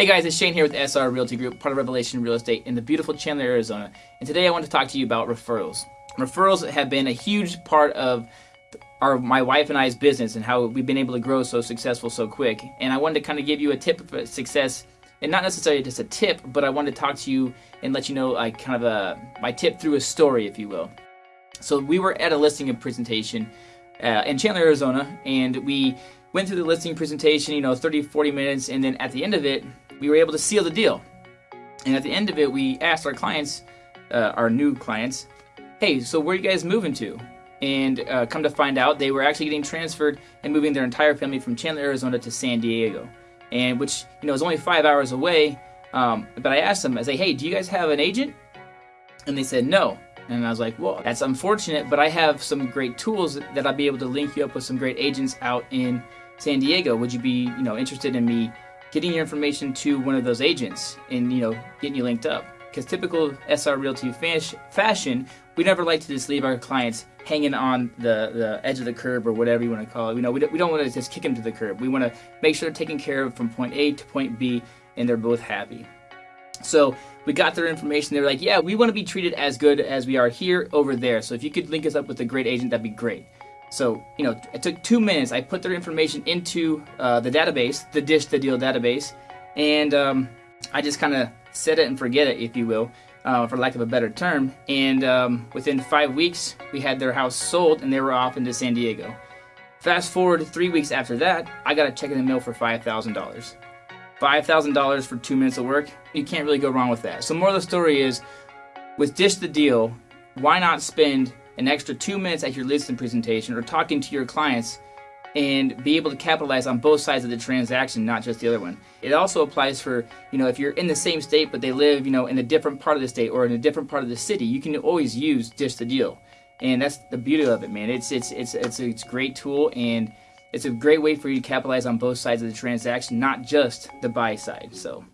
Hey guys, it's Shane here with SR Realty Group, part of Revelation Real Estate in the beautiful Chandler, Arizona. And today I want to talk to you about referrals. Referrals have been a huge part of our my wife and I's business and how we've been able to grow so successful so quick. And I wanted to kind of give you a tip of success, and not necessarily just a tip, but I wanted to talk to you and let you know like kind of a my tip through a story, if you will. So we were at a listing presentation uh, in Chandler, Arizona, and we went through the listing presentation, you know, 30, 40 minutes, and then at the end of it, we were able to seal the deal. And at the end of it, we asked our clients, uh, our new clients, hey, so where are you guys moving to? And uh, come to find out, they were actually getting transferred and moving their entire family from Chandler, Arizona to San Diego, and which you know is only five hours away. Um, but I asked them, I say, hey, do you guys have an agent? And they said no. And I was like, well, that's unfortunate, but I have some great tools that I'll be able to link you up with some great agents out in San Diego. Would you be, you know, interested in me getting your information to one of those agents and you know getting you linked up because typical SR Realty fashion, we never like to just leave our clients hanging on the, the edge of the curb or whatever you want to call it. You know, we don't, we don't want to just kick them to the curb. We want to make sure they're taken care of from point A to point B and they're both happy. So we got their information. They were like, yeah, we want to be treated as good as we are here over there. So if you could link us up with a great agent, that'd be great. So, you know, it took two minutes. I put their information into uh, the database, the Dish the Deal database, and um, I just kind of set it and forget it, if you will, uh, for lack of a better term. And um, within five weeks, we had their house sold and they were off into San Diego. Fast forward three weeks after that, I got a check in the mail for $5,000. $5,000 for two minutes of work, you can't really go wrong with that. So, more of the story is with Dish the Deal, why not spend an extra two minutes at your listing presentation or talking to your clients and be able to capitalize on both sides of the transaction, not just the other one. It also applies for, you know, if you're in the same state but they live, you know, in a different part of the state or in a different part of the city, you can always use Dish the Deal. And that's the beauty of it, man. It's it's it's it's a, it's a great tool and it's a great way for you to capitalize on both sides of the transaction, not just the buy side. So